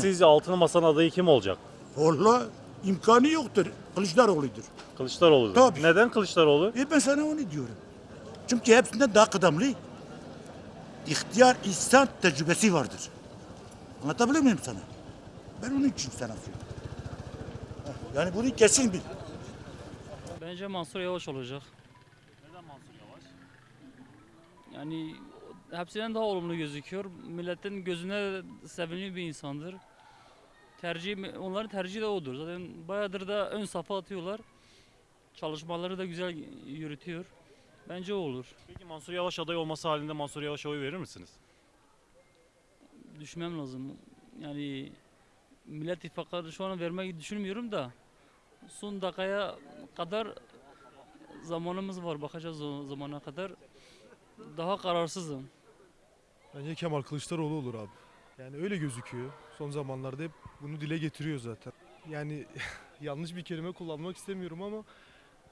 Sizce altılı masanın adayı kim olacak? Valla imkanı yoktur. Kılıçdaroğlu'dur. Kılıçdaroğlu. Tabii. Neden Kılıçdaroğlu? E ben sana onu diyorum. Çünkü hepsinden daha kıdemli. İhtiyar insan tecrübesi vardır. Anlatabiliyor muyum sana? Ben onun için sana söylüyorum. Yani bunu kesin bil. Bence Mansur Yavaş olacak. Neden Mansur Yavaş? Yani hepsinden daha olumlu gözüküyor. Milletin gözüne sevimli bir insandır. Tercih, onların tercihi de odur. Zaten bayağıdır da ön safa atıyorlar. Çalışmaları da güzel yürütüyor. Bence o olur. Peki Mansur Yavaş aday olması halinde Mansur Yavaş'a oy verir misiniz? Düşünmem lazım. Yani Millet İttifakı'na şu an vermeyi düşünmüyorum da son dakikaya kadar zamanımız var. Bakacağız o zamana kadar. Daha kararsızım. Bence Kemal Kılıçdaroğlu olur abi. Yani öyle gözüküyor. Son zamanlarda hep bunu dile getiriyor zaten. Yani yanlış bir kelime kullanmak istemiyorum ama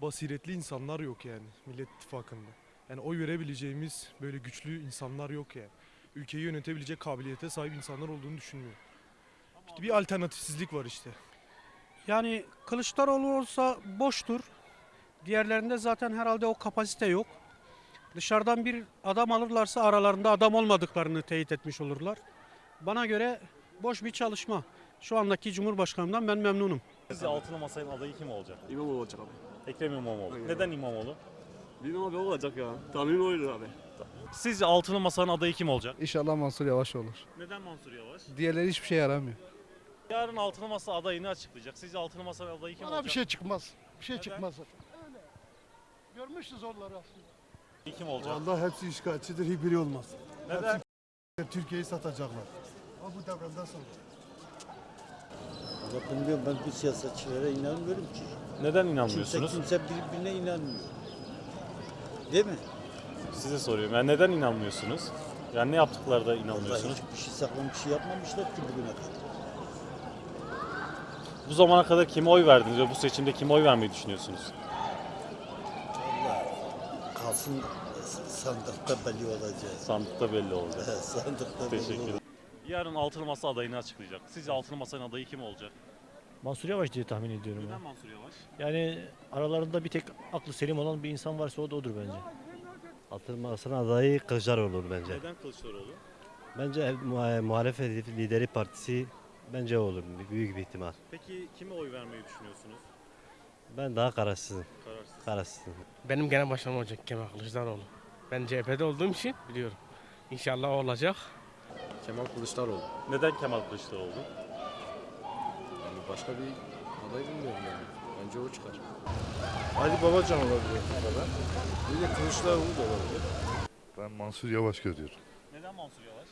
basiretli insanlar yok yani Millet İttifakı'nda. Yani oy verebileceğimiz böyle güçlü insanlar yok yani. Ülkeyi yönetebilecek kabiliyete sahip insanlar olduğunu düşünmüyorum. İşte bir alternatifsizlik var işte. Yani Kılıçdaroğlu olsa boştur. Diğerlerinde zaten herhalde o kapasite yok. Dışarıdan bir adam alırlarsa aralarında adam olmadıklarını teyit etmiş olurlar. Bana göre boş bir çalışma. Şu andaki Cumhurbaşkanımdan ben memnunum. Sizce altılı masanın adayı kim olacak? İmamoğlu olacak abi. Ekrem İmamoğlu. Aynen. Neden İmamoğlu? Bilmem abi olacak ya. Tahminim oydur abi. Sizce altılı masanın adayı kim olacak? İnşallah Mansur Yavaş olur. Neden Mansur Yavaş? Diğerleri hiçbir şey yaramıyor. Yarın altılı masa adayını açıklayacak. Sizce altılı masanın adayı kim Bana olacak? bir şey çıkmaz. Bir şey Neden? çıkmaz. Öyle. Görmüşsünüz onları aslında. Kim olacak? Vallahi hepsi işgalcidir, hiçbiri olmaz. Neden? Türkiye'yi satacaklar. Ama bu devrenden sonra. Valla bilmiyorum ben bu siyasetçilere inanmıyorum ki. Neden Kimse inanmıyorsunuz? kimse birbirine inanmıyor. Değil mi? Size soruyorum. Yani neden inanmıyorsunuz? Yani ne yaptıkları da Vallahi inanmıyorsunuz? hiçbir şey saklam bir şey yapmamışlar ki bugüne kadar. Bu zamana kadar kime oy verdiniz ve bu seçimde kime oy vermeyi düşünüyorsunuz? Kalsın sandıkta belli olacak. Sandıkta belli olacak. sandıkta belli Teşekkür ederim. olacak. Yarın altılı masa adayını açıklayacak. Sizce altılı masanın adayı kim olacak? Mansur Yavaş diye tahmin ediyorum Neden ya. Mansur Yavaş? Yani aralarında bir tek aklı selim olan bir insan varsa o da odur bence. Altılı Masa'nın adayı Kılıçdaroğlu olur bence. Neden Kılıçdaroğlu? Bence muha- muhalefet lideri partisi bence o olur büyük bir ihtimal. Peki kime oy vermeyi düşünüyorsunuz? Ben daha kararsızım. Kararsız. Kararsızım. Benim genel başkanım olacak Kemal Kılıçdaroğlu. Ben CHP'de olduğum için biliyorum. İnşallah o olacak. Kemal Kılıçdaroğlu. Neden Kemal Kılıçdaroğlu? Yani başka bir aday bilmiyorum yani. Bence o çıkar. Ali Babacan olabilir bu kadar. Bir de Kılıçdaroğlu da olabilir. Ben Mansur Yavaş görüyorum. Neden Mansur Yavaş?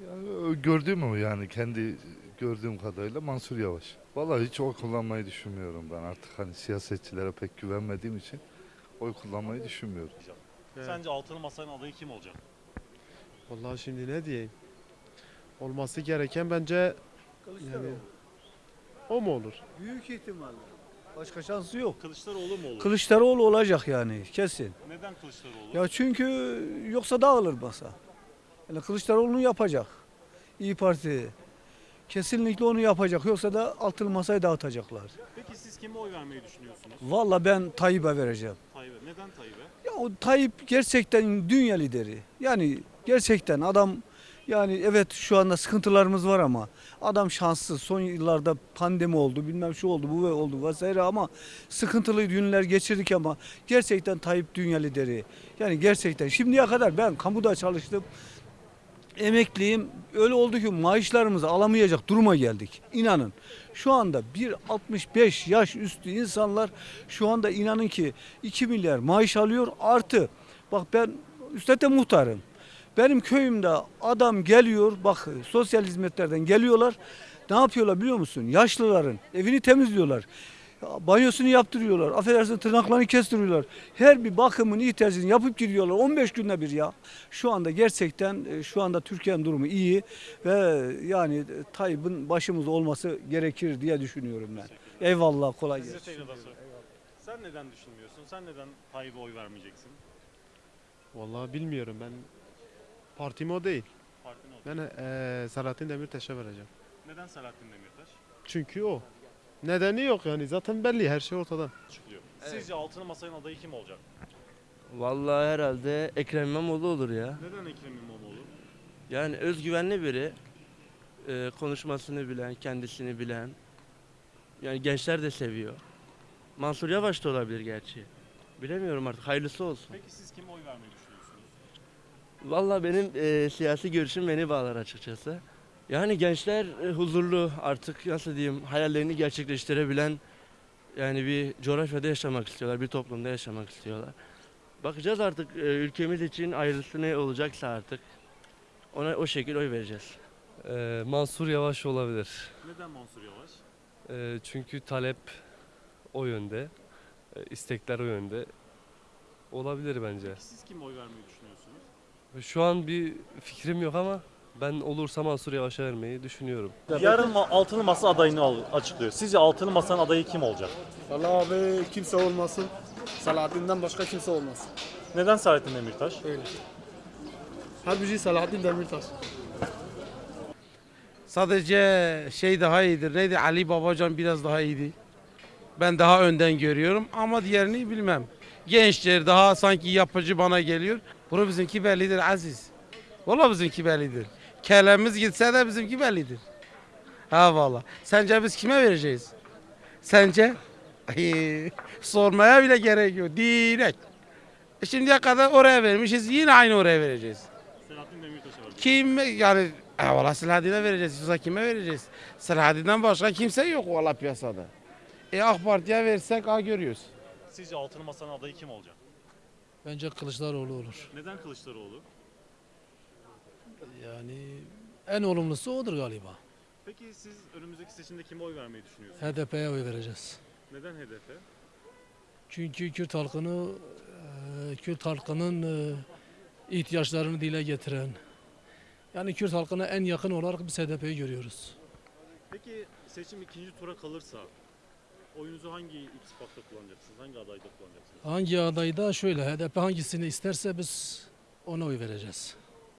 Yani gördüğüm o yani kendi gördüğüm kadarıyla Mansur Yavaş. Vallahi hiç oy kullanmayı düşünmüyorum ben artık hani siyasetçilere pek güvenmediğim için oy kullanmayı düşünmüyorum. Sence altılı masanın adayı kim olacak? Vallahi şimdi ne diyeyim? Olması gereken bence yani o mu olur? Büyük ihtimalle. Başka şansı yok. Kılıçdaroğlu mu olur? Kılıçdaroğlu olacak yani kesin. Neden Kılıçdaroğlu? Ya çünkü yoksa dağılır masa. Yani Kılıçdaroğlu'nu yapacak. İyi Parti kesinlikle onu yapacak. Yoksa da altılı masayı dağıtacaklar. Peki siz kime oy vermeyi düşünüyorsunuz? Valla ben Tayyip'e vereceğim. Tayyip'e. Neden Tayyip'e? Ya o Tayyip gerçekten dünya lideri. Yani gerçekten adam yani evet şu anda sıkıntılarımız var ama adam şanssız. Son yıllarda pandemi oldu, bilmem şu oldu, bu oldu vesaire ama sıkıntılı günler geçirdik ama gerçekten Tayyip dünya lideri. Yani gerçekten şimdiye kadar ben kamuda çalıştım. Emekliyim. Öyle oldu ki maaşlarımızı alamayacak duruma geldik. İnanın. Şu anda 1.65 yaş üstü insanlar şu anda inanın ki 2 milyar maaş alıyor artı. Bak ben üstte muhtarım. Benim köyümde adam geliyor bak sosyal hizmetlerden geliyorlar. Ne yapıyorlar biliyor musun? Yaşlıların evini temizliyorlar. Banyosunu yaptırıyorlar. Affedersin tırnaklarını kestiriyorlar. Her bir bakımın ihtiyacını yapıp gidiyorlar. 15 günde bir ya. Şu anda gerçekten e, şu anda Türkiye'nin durumu iyi ve yani e, Tayyip'in başımızda olması gerekir diye düşünüyorum ben. Eyvallah kolay gelsin. Sen neden düşünmüyorsun? Sen neden Tayyip'e oy vermeyeceksin? Vallahi bilmiyorum ben partim o değil. Partin olacak. Ben eee Selahattin Demirtaş'a vereceğim. Neden Selahattin Demirtaş? Çünkü o. Nedeni yok yani zaten belli her şey ortada. Açıklıyor. Sizce altılı masanın adayı kim olacak? Vallahi herhalde Ekrem İmamoğlu olur ya. Neden Ekrem İmamoğlu? Yani özgüvenli biri. Ee, konuşmasını bilen, kendisini bilen. Yani gençler de seviyor. Mansur Yavaş da olabilir gerçi. Bilemiyorum artık hayırlısı olsun. Peki siz kime oy vermeyi düşünüyorsunuz? Vallahi benim e, siyasi görüşüm beni bağlar açıkçası. Yani gençler e, huzurlu artık nasıl diyeyim hayallerini gerçekleştirebilen yani bir coğrafyada yaşamak istiyorlar, bir toplumda yaşamak istiyorlar. Bakacağız artık e, ülkemiz için ayrısı ne olacaksa artık ona o şekilde oy vereceğiz. Ee, Mansur Yavaş olabilir. Neden Mansur Yavaş? Ee, çünkü talep o yönde, e, istekler o yönde. Olabilir bence. Peki siz kime oy vermeyi düşünüyorsunuz? Şu an bir fikrim yok ama ben olursa Mansur Yavaş'a vermeyi düşünüyorum. Yarın ma- altılı masa adayını al- açıklıyor. Sizce altılı masanın adayı kim olacak? Vallahi abi kimse olmasın. Selahattin'den başka kimse olmasın. Neden Selahattin Demirtaş? Öyle. Harbici Selahattin Demirtaş. Sadece şey daha iyidir. Neydi? Ali Babacan biraz daha iyiydi. Ben daha önden görüyorum ama diğerini bilmem. Gençler daha sanki yapıcı bana geliyor. Bunu bizimki bellidir Aziz. Vallahi bizimki bellidir. Kellemiz gitse de bizimki bellidir. Ha valla. Sence biz kime vereceğiz? Sence? Ay, sormaya bile gerek yok. Direkt. E Şimdiye kadar oraya vermişiz. Yine aynı oraya vereceğiz. Selahattin Demirtaş'a vereceğim. Kim yani e, valla Selahattin'e vereceğiz. Yoksa kime vereceğiz? Selahattin'den başka kimse yok valla piyasada. E AK Parti'ye versek ha görüyoruz. Sizce altılı masanın adayı kim olacak? Bence Kılıçdaroğlu olur. Neden Kılıçdaroğlu? En olumlusu odur galiba. Peki siz önümüzdeki seçimde kime oy vermeyi düşünüyorsunuz? HDP'ye oy vereceğiz. Neden HDP? Çünkü Kürt halkını, e, Kürt halkının e, ihtiyaçlarını dile getiren, yani Kürt halkına en yakın olarak biz HDP'yi görüyoruz. Peki seçim ikinci tura kalırsa oyunuzu hangi ittifakta kullanacaksınız? Hangi adayda kullanacaksınız? Hangi adayda şöyle HDP hangisini isterse biz ona oy vereceğiz.